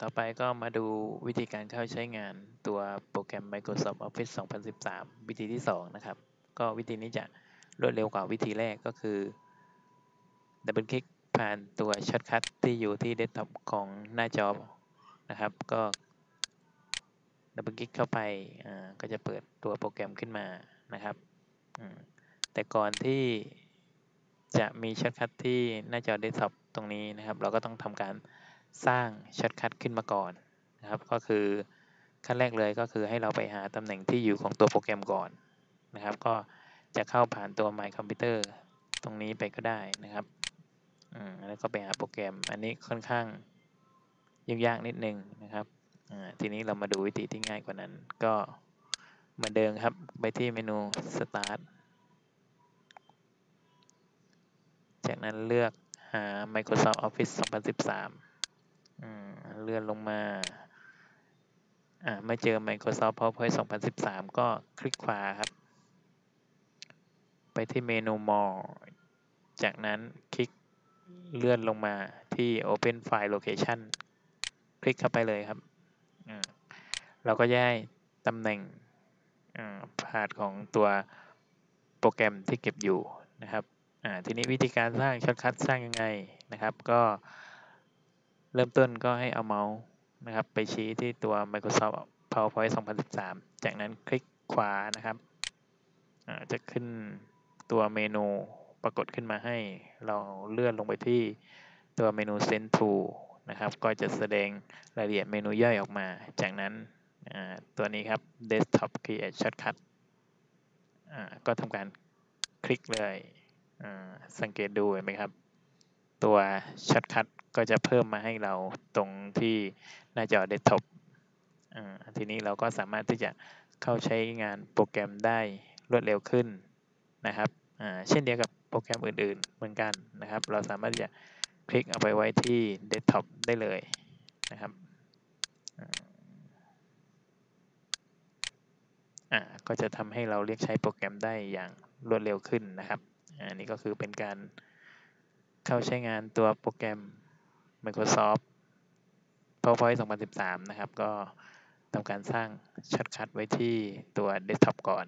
ต่อไปก็มาดูวิธีการเข้าใช้งานตัวโปรแกรม Microsoft Office 2013 วิธีที่ 2 นะครับ ก็วิธีนี้จะรวดเร็วกว่าวิธีแรกก็คือดับเบิลคลิกผ่านตัว shortcut ที่อยู่ที่เดสก์ท็อปของหน้าจอนะครับ ก็ดับเบิลคลิกเข้าไปอ่าก็จะเปิดตัวโปรแกรมขึ้นมานะครับ แต่ก่อนที่จะมี shortcut ที่หน้าจอเดสก์ท็อปตรงนี้นะครับ เราก็ต้องทำการ สร้าง shortcut ขึ้นมาก่อนนะครับ ก็คือขั้นแรกเลยก็คือให้เราไปหาตำแหน่งที่อยู่ของตัวโปรแกรมก่อนนะครับ ก็จะเข้าผ่านตัว My Computer ตรงนี้ไปก็ได้นะครับอืมแล้วก็ไปหาโปรแกรม อันนี้ค่อนข้างยุ่งยากนิดนึงนะครับทีนี้เรามาดูวิธีที่ง่ายกว่านั้น ก็เหมือนเดิมครับ ไปที่เมนู Start จากนั้นเลือกหา Microsoft Office 2013 เลื่อนลงมาอ่าม่เจอ Microsoft PowerPoint 2013 ก็คลิกขวาครับ ไปที่เมนู More จากนั้นคลิกเลื่อนลงมาที่ Open File Location คลิกเข้าไปเลยครับ เราก็ย้ายตำแหน่ง path ของตัวโปรแกรมที่เก็บอยู่นะครับทีนี้วิธีการสร้าง shortcut สร้างยังไงนะครับ ก็ เริ่มต้นก็ให้เอาเมาส์นะครับไปชี้ที่ตัว Microsoft PowerPoint 2013 จากนั้นคลิกขวานะครับจะขึ้นตัวเมนูปรากฏขึ้นมาให้ เราเลื่อนลงไปที่ตัวเมนู Send to นะครับ ก็จะแสดงรายละเอียดเมนูย่อยออกมา จากนั้นตัวนี้ครับ Desktop Create Shortcut ก็ทำการคลิกเลย สังเกตดูเห็นไหมครับ ตัว shortcut ก็จะเพิ่มมาให้เราตรงที่หน้าจอเดสก์ท็อปทีนี้เราก็สามารถที่จะเข้าใช้งานโปรแกรมได้รวดเร็วขึ้นนะครับเช่นเดียวกับโปรแกรมอื่นๆ เหมือนกันนะครับ เราสามารถจะคลิกเอาไปไว้ที่เดสก์ท็อปได้เลยนะครับก็จะทำให้เราเรียกใช้โปรแกรมได้อย่างรวดเร็วขึ้นนะครับ อันนี้ก็คือเป็นการเข้าใช้งานตัวโปรแกรม Microsoft PowerPoint 2013 นะครับ ก็ทำการสร้าง shortcut ไว้ที่ตัวเดสก์ท็อปก่อน